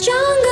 stronger.